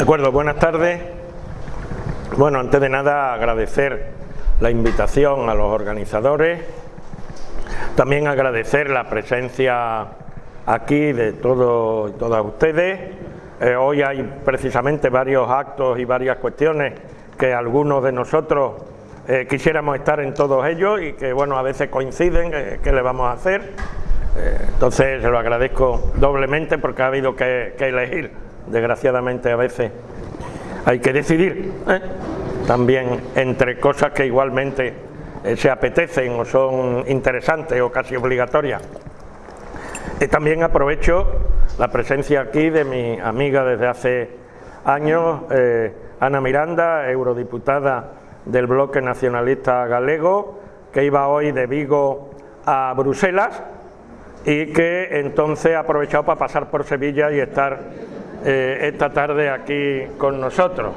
De acuerdo, buenas tardes. Bueno, antes de nada agradecer la invitación a los organizadores, también agradecer la presencia aquí de todos y todas ustedes. Eh, hoy hay precisamente varios actos y varias cuestiones que algunos de nosotros eh, quisiéramos estar en todos ellos y que bueno a veces coinciden, eh, ¿qué le vamos a hacer? entonces se lo agradezco doblemente porque ha habido que, que elegir, desgraciadamente a veces hay que decidir también entre cosas que igualmente eh, se apetecen o son interesantes o casi obligatorias. Y también aprovecho la presencia aquí de mi amiga desde hace años, eh, Ana Miranda, eurodiputada del Bloque Nacionalista Galego, que iba hoy de Vigo a Bruselas y que entonces ha aprovechado para pasar por Sevilla y estar eh, esta tarde aquí con nosotros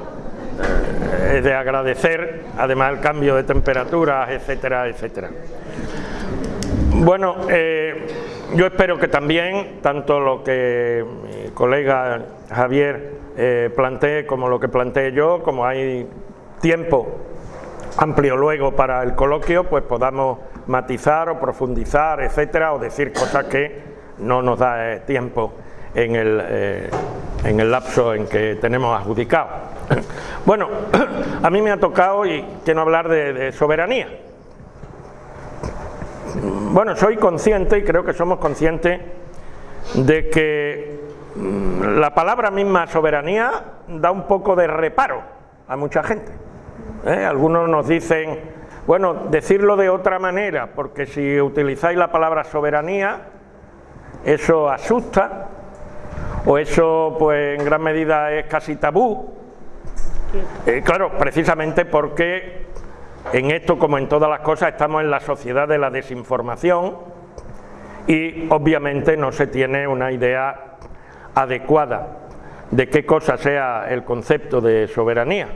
es de agradecer, además el cambio de temperaturas, etcétera, etcétera. Bueno, eh, yo espero que también, tanto lo que mi colega Javier eh, plantee como lo que plantee yo, como hay tiempo amplio luego para el coloquio, pues podamos matizar o profundizar, etcétera, o decir cosas que no nos da eh, tiempo en el, en el lapso en que tenemos adjudicado. Bueno, a mí me ha tocado, y quiero hablar de, soberanía. Bueno, soy consciente, y creo que somos conscientes, de que mm, la palabra misma soberanía da un poco de reparo a mucha gente. ¿eh? Algunos nos dicen, bueno, decirlo de otra manera, porque si utilizáis la palabra soberanía, eso asusta, o eso pues en gran medida es casi tabú, eh, claro, precisamente porque en esto, como en todas las cosas, estamos en la sociedad de la desinformación y obviamente no se tiene una idea adecuada de qué cosa sea el concepto de soberanía.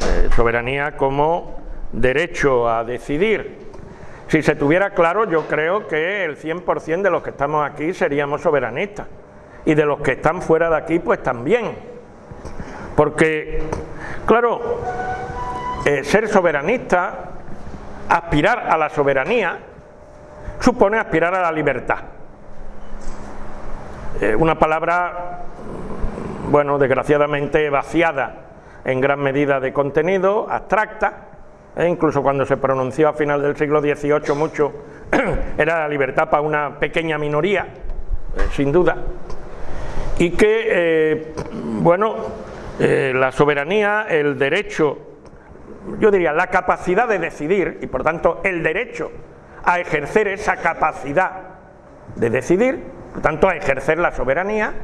Eh, soberanía como derecho a decidir. Si se tuviera claro, yo creo que el 100% de los que estamos aquí seríamos soberanistas y de los que están fuera de aquí, pues también porque, claro, eh, ser soberanista, aspirar a la soberanía, supone aspirar a la libertad. Eh, una palabra, bueno, desgraciadamente vaciada en gran medida de contenido, abstracta, e incluso cuando se pronunció a final del siglo XVIII mucho, era la libertad para una pequeña minoría, sin duda, y que, bueno, eh, la soberanía, el derecho, yo diría la capacidad de decidir y por tanto el derecho a ejercer esa capacidad de decidir, por tanto a ejercer la soberanía,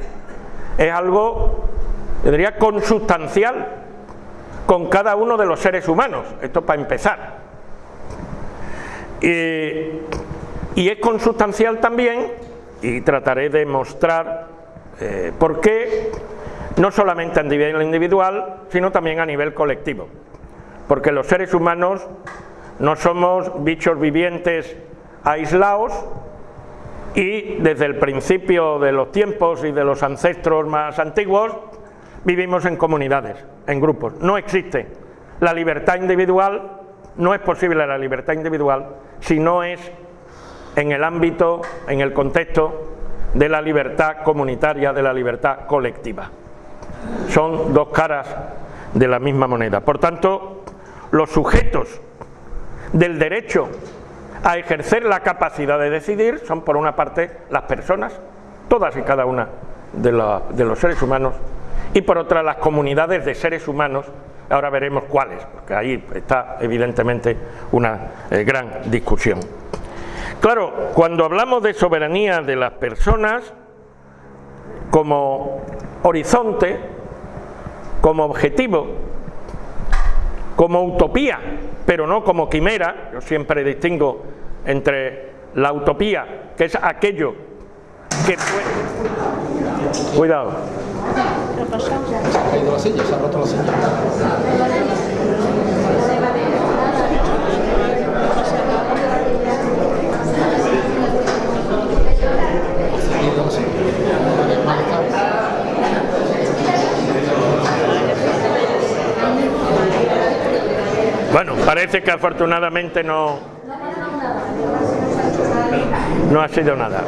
es algo, yo diría, consustancial con cada uno de los seres humanos, esto para empezar. y es consustancial también, y trataré de mostrar eh, por qué no solamente a nivel individual, sino también a nivel colectivo. Porque los seres humanos no somos bichos vivientes aislados y desde el principio de los tiempos y de los ancestros más antiguos vivimos en comunidades, en grupos. No existe la libertad individual, no es posible la libertad individual si no es en el ámbito, en el contexto de la libertad comunitaria, de la libertad colectiva son dos caras de la misma moneda. Por tanto, los sujetos del derecho a ejercer la capacidad de decidir son por una parte las personas, todas y cada una de, los seres humanos, y por otra las comunidades de seres humanos, ahora veremos cuáles, porque ahí está evidentemente una eh, gran discusión. Claro, cuando hablamos de soberanía de las personas, como horizonte, como objetivo, como utopía, pero no como quimera, yo siempre distingo entre la utopía, que es aquello que puede... Cuidado. Bueno, parece que afortunadamente no, no ha sido nada.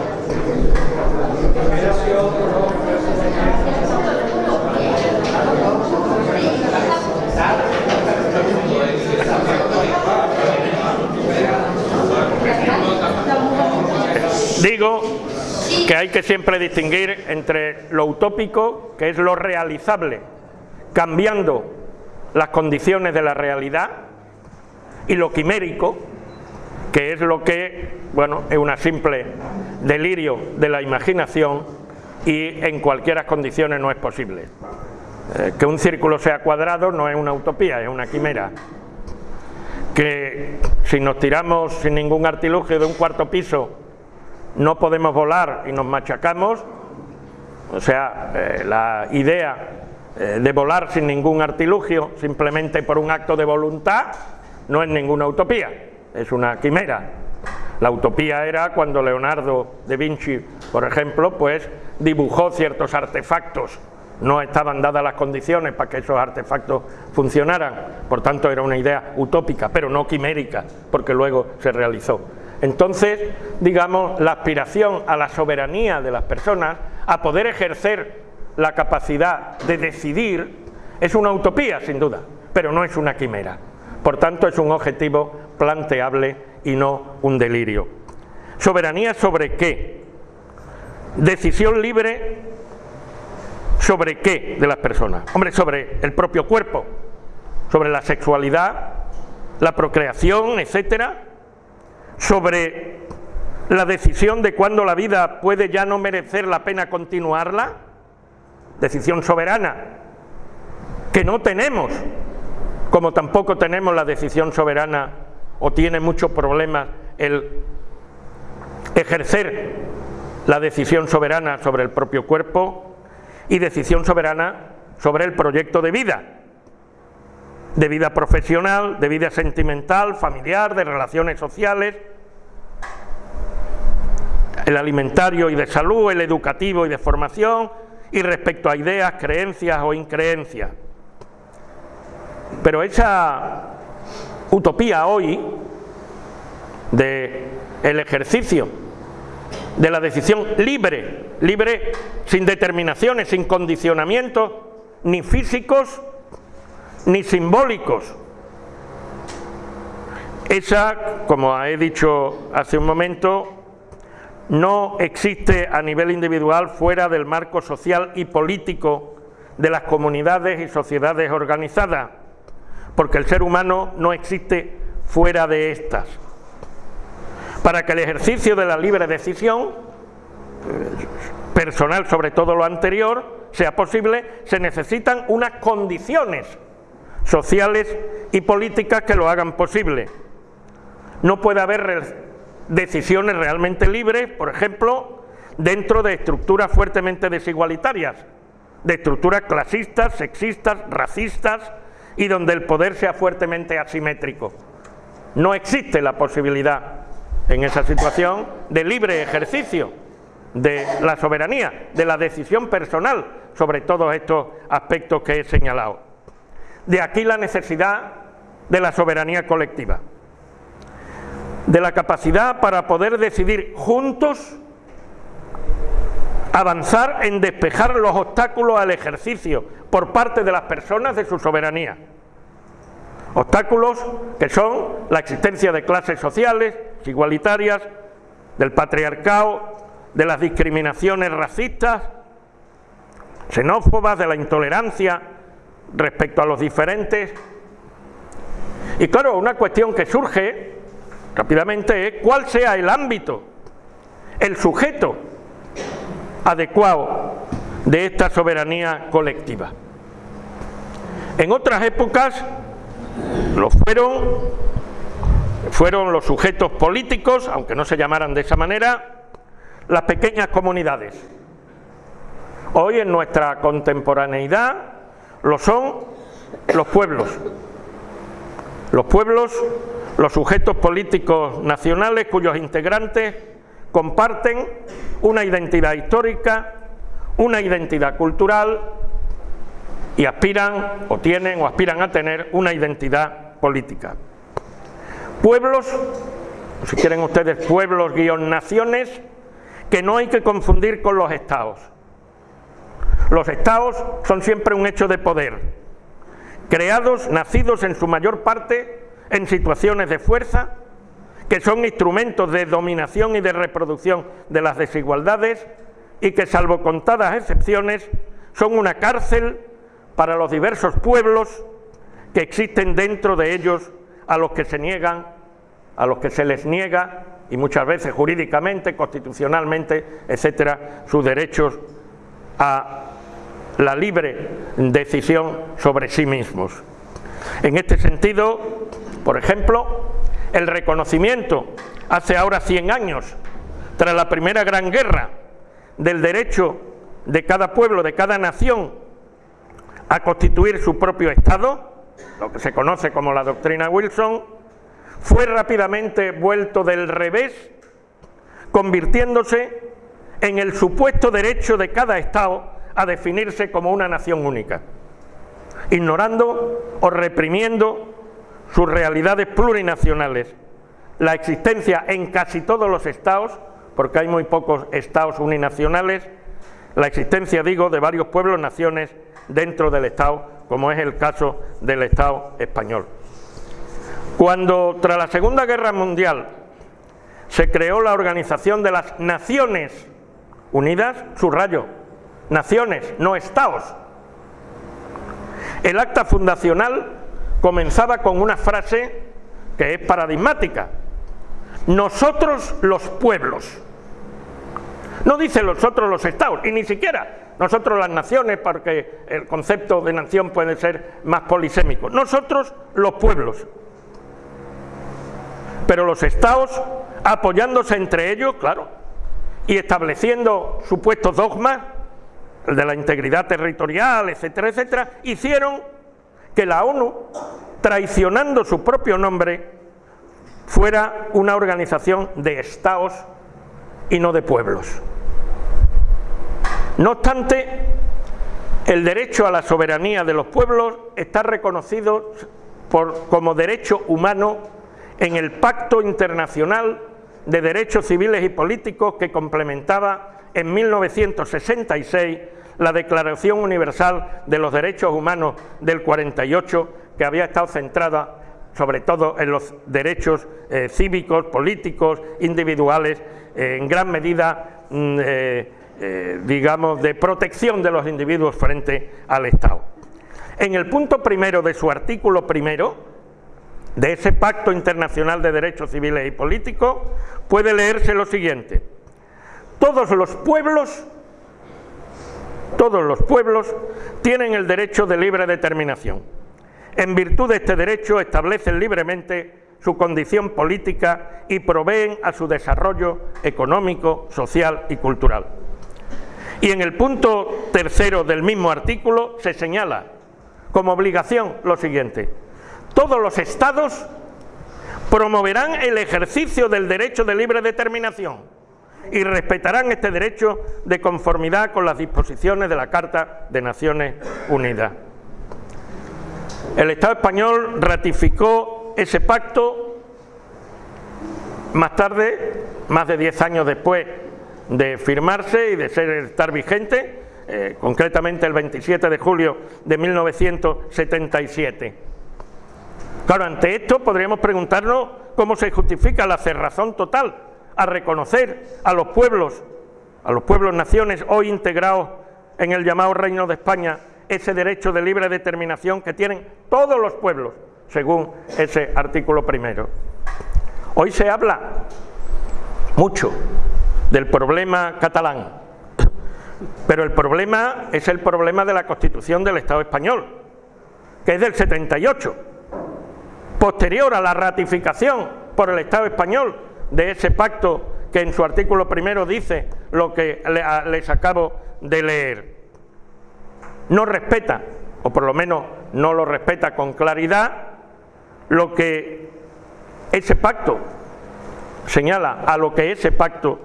Digo que hay que siempre distinguir entre lo utópico, que es lo realizable, cambiando las condiciones de la realidad, y lo quimérico, que es lo que, bueno, es una simple delirio de la imaginación y en cualquiera condiciones no es posible. Eh, que un círculo sea cuadrado no es una utopía, es una quimera. Que si nos tiramos sin ningún artilugio de un cuarto piso no podemos volar y nos machacamos, o sea, eh, la idea eh, de volar sin ningún artilugio, simplemente por un acto de voluntad, no es ninguna utopía, es una quimera. La utopía era cuando Leonardo da Vinci, por ejemplo, pues dibujó ciertos artefactos, no estaban dadas las condiciones para que esos artefactos funcionaran, por tanto era una idea utópica, pero no quimérica, porque luego se realizó. Entonces, digamos, la aspiración a la soberanía de las personas, a poder ejercer la capacidad de decidir, es una utopía, sin duda, pero no es una quimera. Por tanto, es un objetivo planteable y no un delirio. ¿Soberanía sobre qué? Decisión libre sobre qué de las personas. Hombre, sobre el propio cuerpo, sobre la sexualidad, la procreación, etcétera, sobre la decisión de cuándo la vida puede ya no merecer la pena continuarla, decisión soberana, que no tenemos como tampoco tenemos la decisión soberana o tiene muchos problemas el ejercer la decisión soberana sobre el propio cuerpo y decisión soberana sobre el proyecto de vida, de vida profesional, de vida sentimental, familiar, de relaciones sociales, el alimentario y de salud, el educativo y de formación, y respecto a ideas, creencias o increencias. Pero esa utopía hoy de el ejercicio de la decisión libre, libre sin determinaciones, sin condicionamientos, ni físicos ni simbólicos. Esa, como he dicho hace un momento, no existe a nivel individual fuera del marco social y político de las comunidades y sociedades organizadas porque el ser humano no existe fuera de estas. Para que el ejercicio de la libre decisión, personal sobre todo lo anterior, sea posible, se necesitan unas condiciones sociales y políticas que lo hagan posible. No puede haber decisiones realmente libres, por ejemplo, dentro de estructuras fuertemente desigualitarias, de estructuras clasistas, sexistas, racistas, y donde el poder sea fuertemente asimétrico. No existe la posibilidad en esa situación de libre ejercicio de la soberanía, de la decisión personal sobre todos estos aspectos que he señalado. De aquí la necesidad de la soberanía colectiva, de la capacidad para poder decidir juntos avanzar en despejar los obstáculos al ejercicio por parte de las personas de su soberanía. Obstáculos que son la existencia de clases sociales igualitarias, del patriarcado, de las discriminaciones racistas, xenófobas, de la intolerancia respecto a los diferentes. Y claro, una cuestión que surge rápidamente es cuál sea el ámbito, el sujeto adecuado de esta soberanía colectiva. En otras épocas lo fueron, fueron los sujetos políticos, aunque no se llamaran de esa manera, las pequeñas comunidades. Hoy en nuestra contemporaneidad lo son los pueblos. Los pueblos, los sujetos políticos nacionales cuyos integrantes comparten una identidad histórica, una identidad cultural y aspiran o tienen o aspiran a tener una identidad política. Pueblos, si quieren ustedes, pueblos guion naciones, que no hay que confundir con los estados. Los estados son siempre un hecho de poder, creados, nacidos en su mayor parte en situaciones de fuerza, que son instrumentos de dominación y de reproducción de las desigualdades y que, salvo contadas excepciones, son una cárcel para los diversos pueblos que existen dentro de ellos a los que se niegan, a los que se les niega y muchas veces jurídicamente, constitucionalmente, etcétera, sus derechos a la libre decisión sobre sí mismos. En este sentido, por ejemplo, el reconocimiento hace ahora 100 años, tras la Primera Gran Guerra, del derecho de cada pueblo, de cada nación, a constituir su propio Estado, lo que se conoce como la doctrina Wilson, fue rápidamente vuelto del revés, convirtiéndose en el supuesto derecho de cada Estado a definirse como una nación única, ignorando o reprimiendo sus realidades plurinacionales, la existencia en casi todos los estados, porque hay muy pocos estados uninacionales, la existencia, digo, de varios pueblos, naciones dentro del Estado, como es el caso del Estado español. Cuando tras la Segunda Guerra Mundial se creó la Organización de las Naciones Unidas, subrayo, naciones, no estados, el acta fundacional comenzaba con una frase que es paradigmática, nosotros los pueblos. No dice nosotros los estados, y ni siquiera nosotros las naciones, porque el concepto de nación puede ser más polisémico. Nosotros los pueblos. Pero los estados, apoyándose entre ellos, claro, y estableciendo supuestos dogmas, el de la integridad territorial, etcétera, etcétera, hicieron que la ONU, traicionando su propio nombre, fuera una organización de estados y no de pueblos. No obstante, el derecho a la soberanía de los pueblos está reconocido como derecho humano en el Pacto Internacional de Derechos Civiles y Políticos que complementaba en 1966 la Declaración Universal de los Derechos Humanos del 48, que había estado centrada sobre todo en los derechos eh, cívicos, políticos, individuales, eh, en gran medida mm, eh, digamos, de protección de los individuos frente al Estado. En el punto primero de su artículo primero, de ese Pacto Internacional de Derechos Civiles y Políticos, puede leerse lo siguiente. Todos los pueblos, todos los pueblos tienen el derecho de libre determinación. En virtud de este derecho establecen libremente su condición política y proveen a su desarrollo económico, social y cultural. Y en el punto tercero del mismo artículo se señala como obligación lo siguiente. Todos los estados promoverán el ejercicio del derecho de libre determinación y respetarán este derecho de conformidad con las disposiciones de la Carta de Naciones Unidas. El Estado español ratificó ese pacto más tarde, más de diez años después de firmarse y de ser, estar vigente, eh, concretamente el 27 de julio de 1977. Claro, ante esto podríamos preguntarnos cómo se justifica la cerrazón total a reconocer a los pueblos, a los pueblos naciones hoy integrados en el llamado Reino de España, ese derecho de libre determinación que tienen todos los pueblos, según ese artículo primero. Hoy se habla mucho del problema catalán. Pero el problema es el problema de la Constitución del Estado español, que es del 78, posterior a la ratificación por el Estado español de ese pacto que en su artículo primero dice lo que les acabo de leer. No respeta, o por lo menos no lo respeta con claridad, lo que ese pacto señala, a lo que ese pacto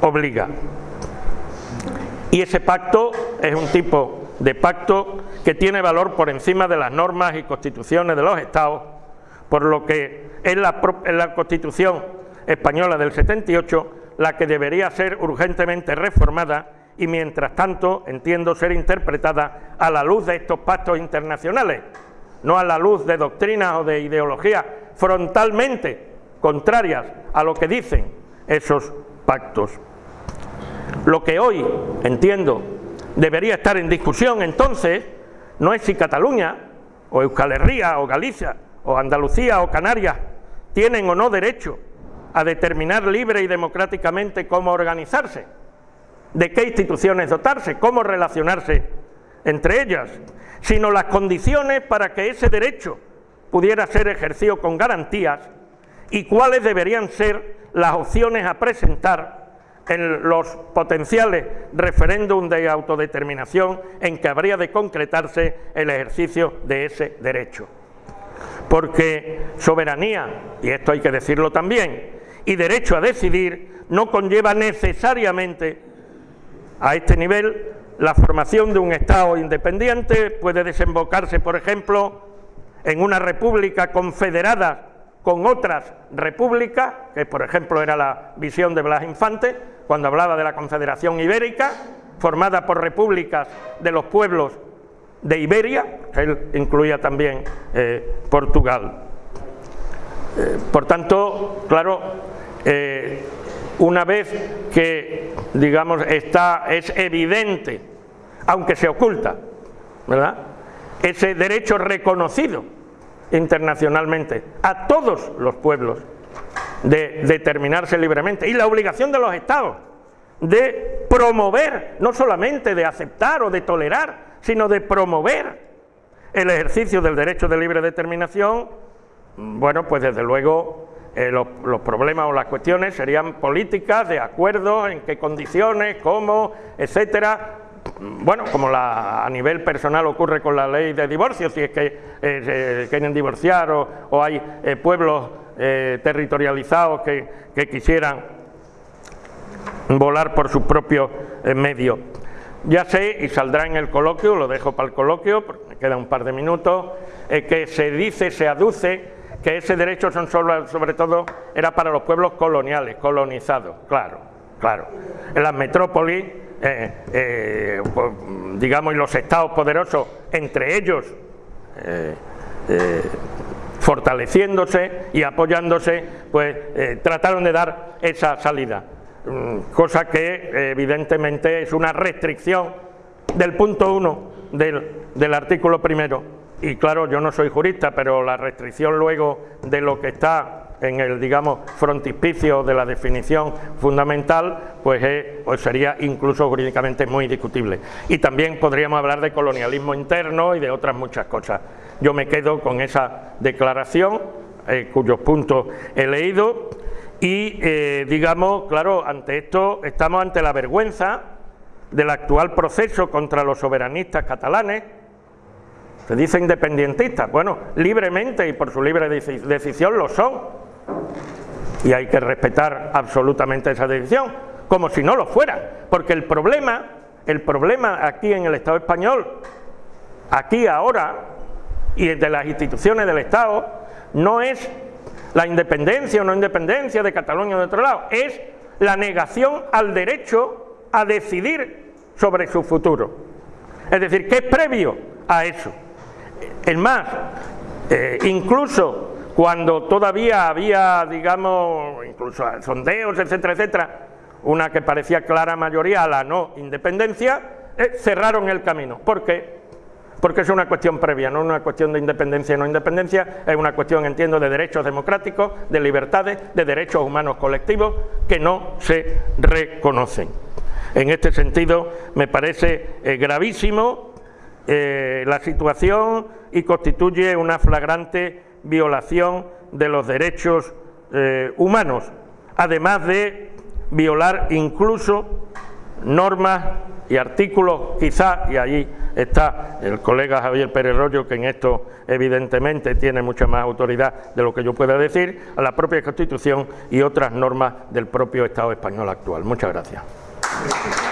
obliga. Y ese pacto es un tipo de pacto que tiene valor por encima de las normas y constituciones de los Estados, por lo que es la, la Constitución española del 78 la que debería ser urgentemente reformada y mientras tanto entiendo ser interpretada a la luz de estos pactos internacionales, no a la luz de doctrinas o de ideologías frontalmente contrarias a lo que dicen esos pactos. Lo que hoy, entiendo, debería estar en discusión entonces no es si Cataluña o Euskal Herria o Galicia o Andalucía o Canarias tienen o no derecho a determinar libre y democráticamente cómo organizarse, de qué instituciones dotarse, cómo relacionarse entre ellas, sino las condiciones para que ese derecho pudiera ser ejercido con garantías y cuáles deberían ser las opciones a presentar en los potenciales referéndum de autodeterminación en que habría de concretarse el ejercicio de ese derecho. Porque soberanía, y esto hay que decirlo también, y derecho a decidir no conlleva necesariamente a este nivel la formación de un Estado independiente, puede desembocarse, por ejemplo, en una república confederada con otras repúblicas, que por ejemplo era la visión de Blas Infante, cuando hablaba de la Confederación Ibérica, formada por repúblicas de los pueblos de Iberia, él incluía también eh, Portugal. Eh, por tanto, claro, eh, una vez que, digamos, está, es evidente, aunque se oculta, ¿verdad?, ese derecho reconocido internacionalmente a todos los pueblos de determinarse libremente y la obligación de los estados de promover, no solamente de aceptar o de tolerar, sino de promover el ejercicio del derecho de libre determinación, bueno, pues desde luego eh, los, problemas o las cuestiones serían políticas, de acuerdo, en qué condiciones, cómo, etcétera, bueno, como la, a nivel personal ocurre con la ley de divorcio, si es que eh, quieren divorciar o, hay eh, pueblos territorializados que, que, quisieran volar por sus propios medios. Ya sé, y saldrá en el coloquio, lo dejo para el coloquio, porque me queda un par de minutos, que se dice, se aduce que ese derecho son solo, sobre todo era para los pueblos coloniales, colonizados, claro, claro. En las metrópolis eh, eh, pues, digamos, y los estados poderosos, entre ellos, eh, fortaleciéndose y apoyándose, pues trataron de dar esa salida, cosa que evidentemente es una restricción del punto uno del, del artículo primero. Y claro, yo no soy jurista, pero la restricción luego de lo que está en el, digamos, frontispicio de la definición fundamental, pues, pues, sería incluso jurídicamente muy discutible. Y también podríamos hablar de colonialismo interno y de otras muchas cosas. Yo me quedo con esa declaración, eh, cuyos puntos he leído, y eh, digamos, claro, ante esto estamos ante la vergüenza del actual proceso contra los soberanistas catalanes, se dice independentistas, bueno, libremente y por su libre decisión lo son, y hay que respetar absolutamente esa decisión, como si no lo fuera, porque el problema, el problema aquí en el Estado español, aquí ahora, y de las instituciones del Estado, no es la independencia o no independencia de Cataluña o de otro lado, es la negación al derecho a decidir sobre su futuro. Es decir, que es previo a eso. Es más, eh, incluso cuando todavía había, digamos, incluso sondeos, etcétera, etcétera, una que parecía clara mayoría a la no independencia, eh, cerraron el camino. ¿Por qué? Porque es una cuestión previa, no una cuestión de independencia y no independencia, es una cuestión, entiendo, de derechos democráticos, de libertades, de derechos humanos colectivos que no se reconocen. En este sentido, me parece eh, gravísimo eh, la situación y constituye una flagrante violación de los derechos eh, humanos, además de violar incluso normas y artículos, quizá, y ahí está el colega Javier Pérez Rollo, que en esto evidentemente tiene mucha más autoridad de lo que yo pueda decir, a la propia Constitución y otras normas del propio Estado español actual. Muchas gracias.